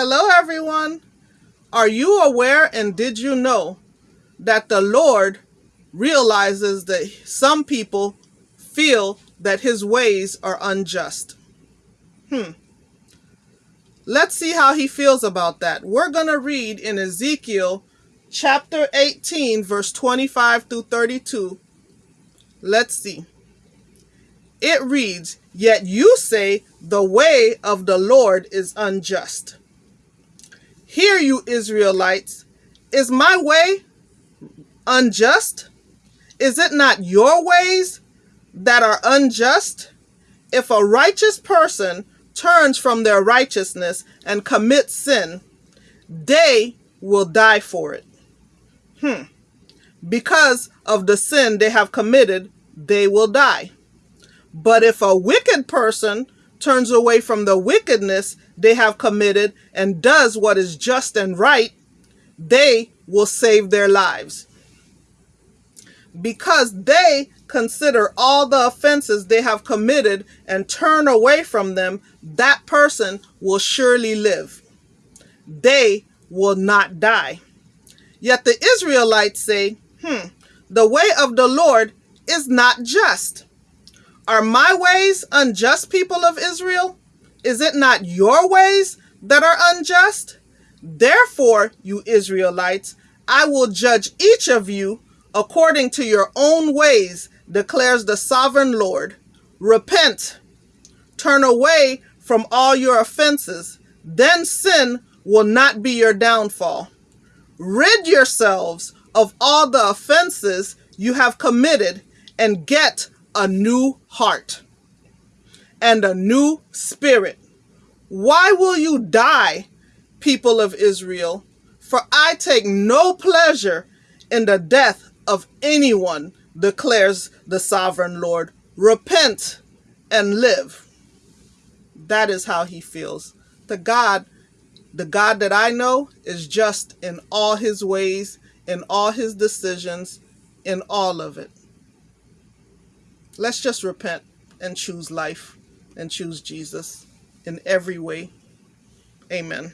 Hello, everyone. Are you aware and did you know that the Lord realizes that some people feel that his ways are unjust? Hmm. Let's see how he feels about that. We're going to read in Ezekiel chapter 18, verse 25 through 32. Let's see. It reads, Yet you say, The way of the Lord is unjust. Hear you, Israelites, is my way unjust? Is it not your ways that are unjust? If a righteous person turns from their righteousness and commits sin, they will die for it. Hmm. Because of the sin they have committed, they will die. But if a wicked person turns away from the wickedness they have committed and does what is just and right, they will save their lives. Because they consider all the offenses they have committed and turn away from them, that person will surely live. They will not die. Yet the Israelites say, hmm, the way of the Lord is not just. Are my ways unjust, people of Israel? Is it not your ways that are unjust? Therefore, you Israelites, I will judge each of you according to your own ways, declares the sovereign Lord. Repent, turn away from all your offenses, then sin will not be your downfall. Rid yourselves of all the offenses you have committed and get a new heart and a new spirit. Why will you die, people of Israel? For I take no pleasure in the death of anyone, declares the sovereign Lord. Repent and live. That is how he feels. The God, the God that I know is just in all his ways, in all his decisions, in all of it. Let's just repent and choose life and choose Jesus in every way. Amen.